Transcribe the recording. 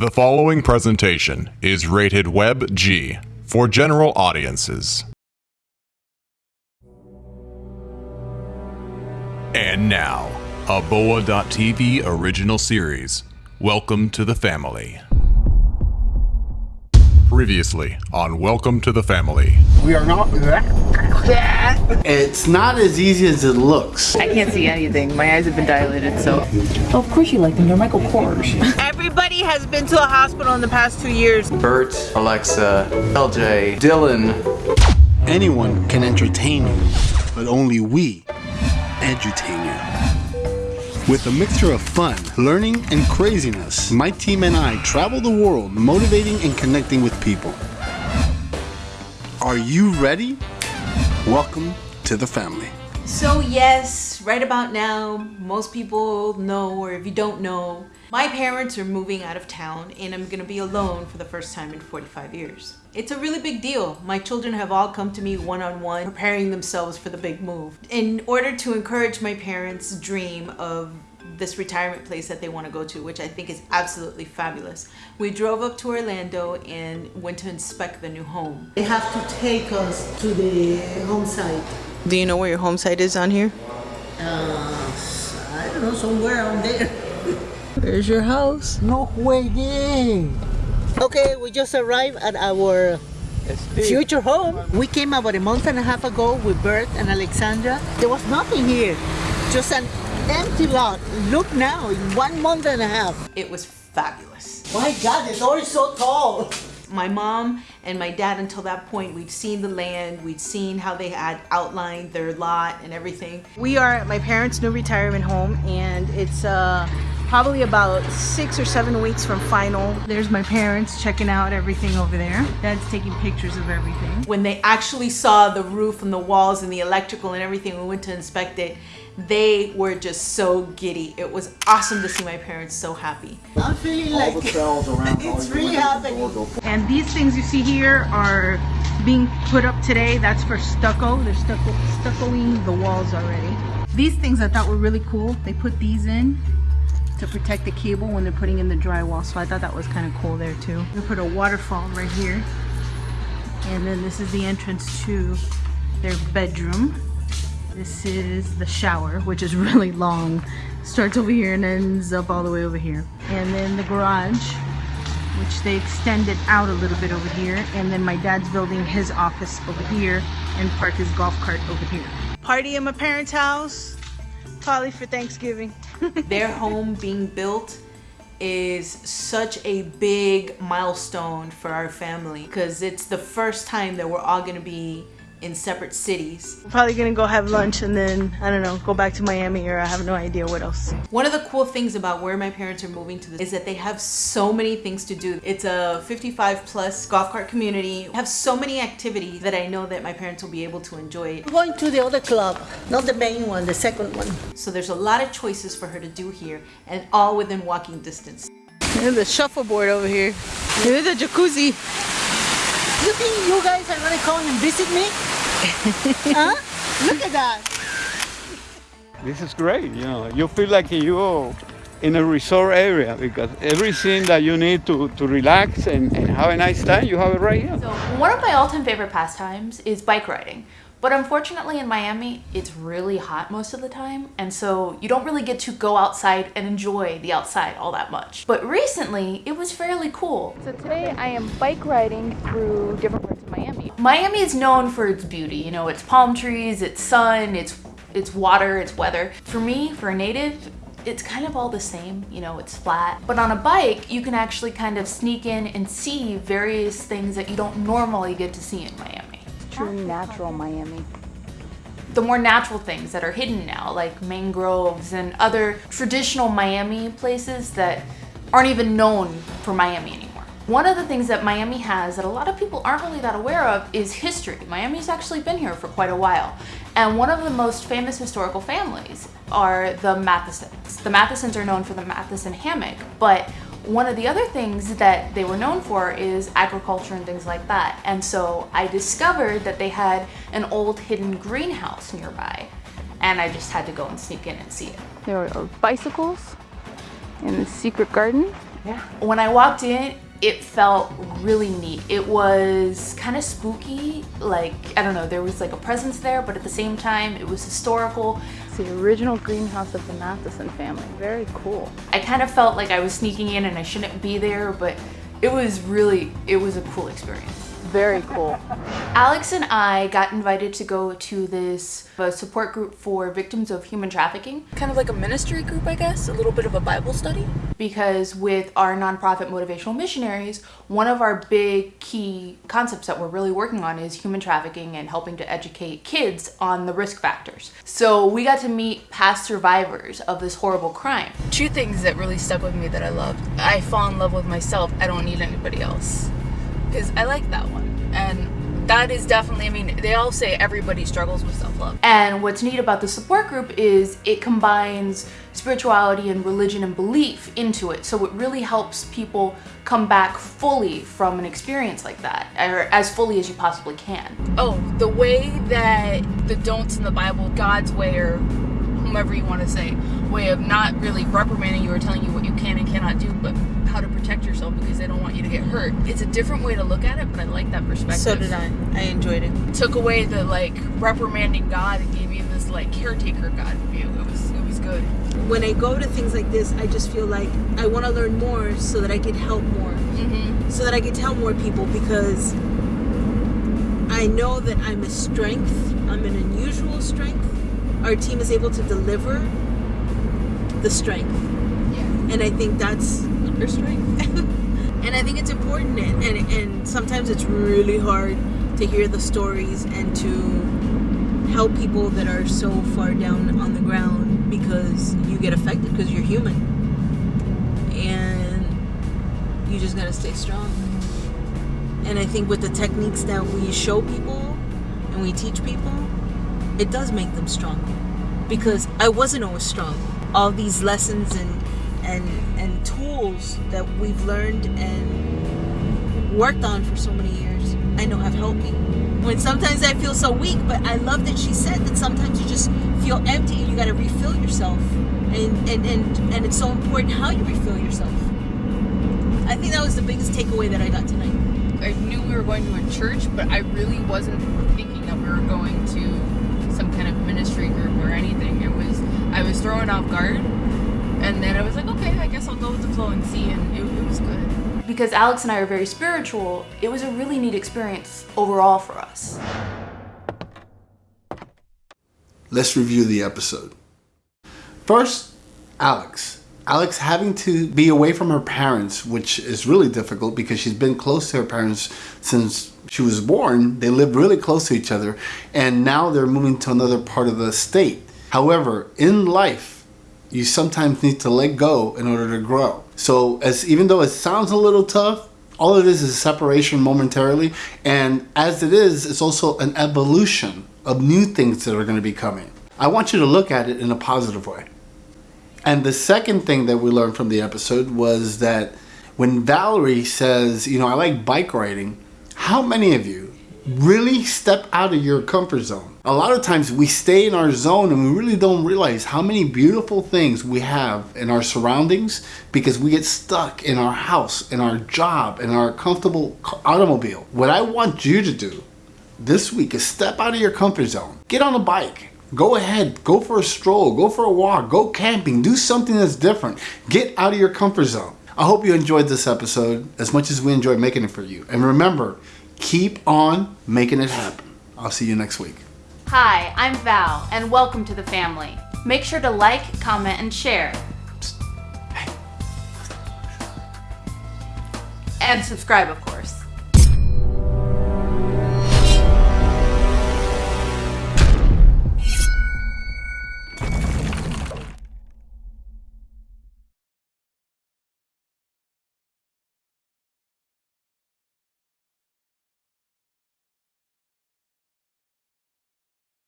The following presentation is rated Web G for general audiences. And now, a Boa.tv original series. Welcome to the family. Previously on Welcome to the Family. We are not. That it's not as easy as it looks. I can't see anything. My eyes have been dilated, so. Oh, of course you like them. They're Michael Kors. Everybody has been to a hospital in the past two years. Bert, Alexa, LJ, Dylan. Anyone can entertain you, but only we edutain you. With a mixture of fun, learning, and craziness, my team and I travel the world motivating and connecting with people. Are you ready? Welcome to the family. So yes, right about now, most people know, or if you don't know, my parents are moving out of town and I'm gonna be alone for the first time in 45 years. It's a really big deal. My children have all come to me one-on-one, preparing themselves for the big move. In order to encourage my parents' dream of this retirement place that they want to go to, which I think is absolutely fabulous. We drove up to Orlando and went to inspect the new home. They have to take us to the home site. Do you know where your home site is on here? Uh, I don't know, somewhere on there. There's your house. No way. Okay, we just arrived at our future home. We came about a month and a half ago with Bert and Alexandra. There was nothing here, just an empty lot. Look now, in one month and a half. It was fabulous. My God, the door is so tall. My mom and my dad, until that point, we'd seen the land, we'd seen how they had outlined their lot and everything. We are at my parents' new retirement home, and it's uh, probably about six or seven weeks from final. There's my parents checking out everything over there. Dad's taking pictures of everything. When they actually saw the roof and the walls and the electrical and everything, we went to inspect it they were just so giddy. It was awesome to see my parents so happy. I'm feeling like it's really happening. And these things you see here are being put up today. That's for stucco. They're stucco stuccoing the walls already. These things I thought were really cool. They put these in to protect the cable when they're putting in the drywall. So I thought that was kind of cool there too. They put a waterfall right here. And then this is the entrance to their bedroom. This is the shower, which is really long. Starts over here and ends up all the way over here. And then the garage, which they extended out a little bit over here. And then my dad's building his office over here and park his golf cart over here. Party in my parents' house, probably for Thanksgiving. Their home being built is such a big milestone for our family because it's the first time that we're all going to be in separate cities. We're probably gonna go have lunch and then, I don't know, go back to Miami or I have no idea what else. One of the cool things about where my parents are moving to is that they have so many things to do. It's a 55 plus golf cart community. Have so many activities that I know that my parents will be able to enjoy. We're going to the other club, not the main one, the second one. So there's a lot of choices for her to do here and all within walking distance. There's the shuffleboard over here. Here's a jacuzzi. You think you guys are gonna come and visit me? Huh? Look at that. This is great, you know. You feel like you're in a resort area because everything that you need to, to relax and, and have a nice time, you have it right here. So one of my all-time favorite pastimes is bike riding. But unfortunately in Miami, it's really hot most of the time. And so you don't really get to go outside and enjoy the outside all that much. But recently, it was fairly cool. So today I am bike riding through different parts of Miami. Is known for its beauty. You know, its palm trees, its sun, its, its water, its weather. For me, for a native, it's kind of all the same, you know, it's flat. But on a bike, you can actually kind of sneak in and see various things that you don't normally get to see in Miami true natural Miami. The more natural things that are hidden now, like mangroves and other traditional Miami places that aren't even known for Miami anymore. One of the things that Miami has that a lot of people aren't really that aware of is history. Miami's actually been here for quite a while. And one of the most famous historical families are the Mathesons. The Mathesons are known for the Matheson hammock, but one of the other things that they were known for is agriculture and things like that. And so I discovered that they had an old hidden greenhouse nearby. And I just had to go and sneak in and see it. There are bicycles in the secret garden Yeah. When I walked in, it felt really neat. It was kind of spooky, like, I don't know, there was like a presence there, but at the same time, it was historical. It's the original greenhouse of the Matheson family. Very cool. I kind of felt like I was sneaking in and I shouldn't be there, but it was really, it was a cool experience. Very cool. Alex and I got invited to go to this uh, support group for victims of human trafficking. Kind of like a ministry group, I guess, a little bit of a Bible study. Because with our nonprofit motivational missionaries, one of our big key concepts that we're really working on is human trafficking and helping to educate kids on the risk factors. So we got to meet past survivors of this horrible crime. Two things that really stuck with me that I loved. I fall in love with myself. I don't need anybody else because I like that one. And that is definitely, I mean, they all say everybody struggles with self love. And what's neat about the support group is it combines spirituality and religion and belief into it. So it really helps people come back fully from an experience like that, or as fully as you possibly can. Oh, the way that the don'ts in the Bible, God's way, or whomever you want to say, way of not really reprimanding you or telling you what you can and cannot do, but how to protect yourself because they don't want you to get hurt. It's a different way to look at it, but I like that perspective. So did I. I enjoyed it. Took away the like reprimanding God and gave you this like caretaker God view. It was it was good. When I go to things like this, I just feel like I want to learn more so that I can help more, mm-hmm. so that I can tell more people because I know that I'm a strength. I'm an unusual strength. Our team is able to deliver the strength. Yeah. And I think that's our strength. and I think it's important and, and and sometimes it's really hard to hear the stories and to help people that are so far down on the ground because you get affected because you're human. And you just gotta stay strong. And I think with the techniques that we show people and we teach people, it does make them strong. Because I wasn't always strong all these lessons and and and tools that we've learned and worked on for so many years I know have helped me. When sometimes I feel so weak, but I love that she said that sometimes you just feel empty and you gotta refill yourself. And and, and and it's so important how you refill yourself. I think that was the biggest takeaway that I got tonight. I knew we were going to a church, but I really wasn't thinking that we were going to some kind of ministry group or anything. It was I was thrown off guard. And then I was like, okay, I guess I'll go with the flow and see. And it, it was good. Because Alex and I are very spiritual, it was a really neat experience overall for us. Let's review the episode. First, Alex. Alex having to be away from her parents, which is really difficult because she's been close to her parents since she was born. They lived really close to each other, and now they're moving to another part of the state. However, in life, you sometimes need to let go in order to grow. So, as even though it sounds a little tough, all it is is separation momentarily, and as it is, it's also an evolution of new things that are going to be coming. I want you to look at it in a positive way. And the second thing that we learned from the episode was that when Valerie says, you know, I like bike riding, how many of you really step out of your comfort zone? A lot of times we stay in our zone and we really don't realize how many beautiful things we have in our surroundings because we get stuck in our house, in our job, in our comfortable automobile. What I want you to do this week is step out of your comfort zone. Get on a bike. Go ahead, go for a stroll, go for a walk, go camping, do something that's different. Get out of your comfort zone. I hope you enjoyed this episode as much as we enjoyed making it for you. And remember, keep on making it happen. I'll see you next week. Hi, I'm Val, and welcome to the family. Make sure to like, comment, and share. And subscribe, of course.